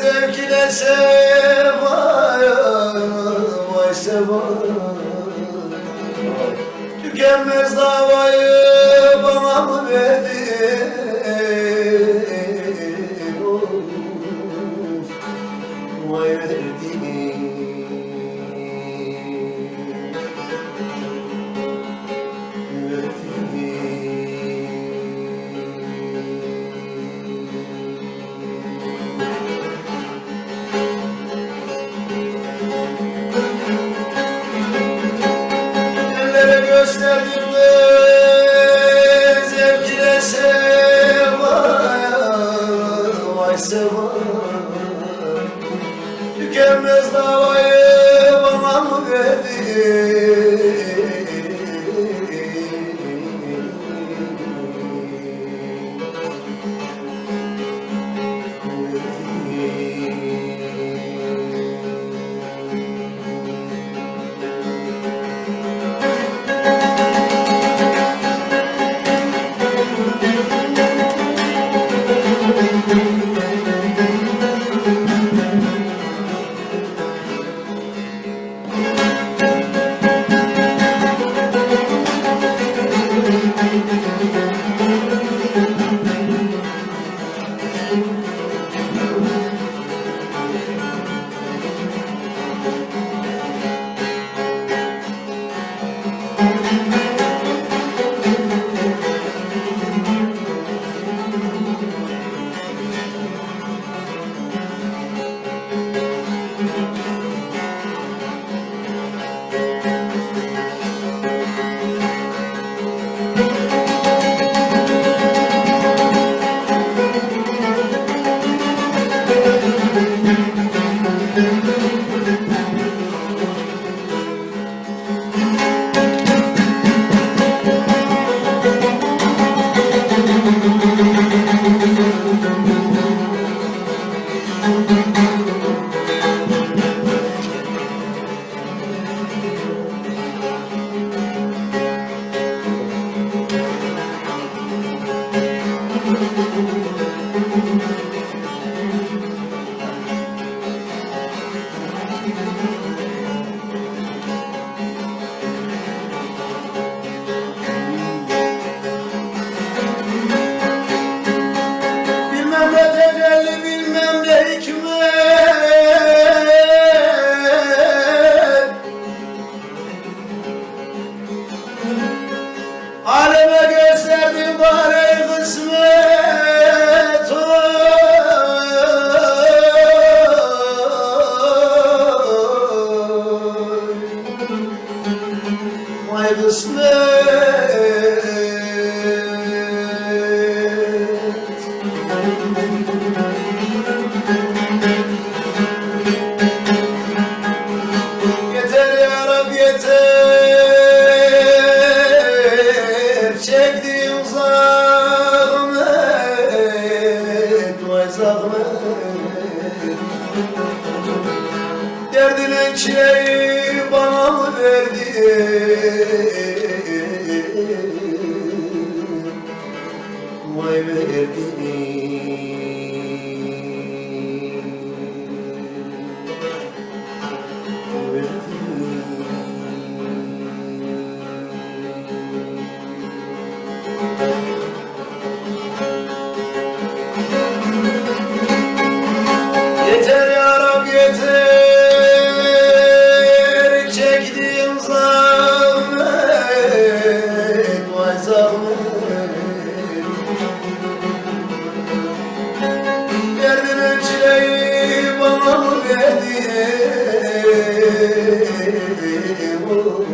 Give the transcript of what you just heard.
Zevk ile sevaya Ellere gösterdim de zevk ile sevaya Vay sevaya Tükenmez davayı bana mı Bilmem yeter Çektiğim zahmet Vay zahmet Derdine çileyi bana mı verdin? Vay verdin Thank you.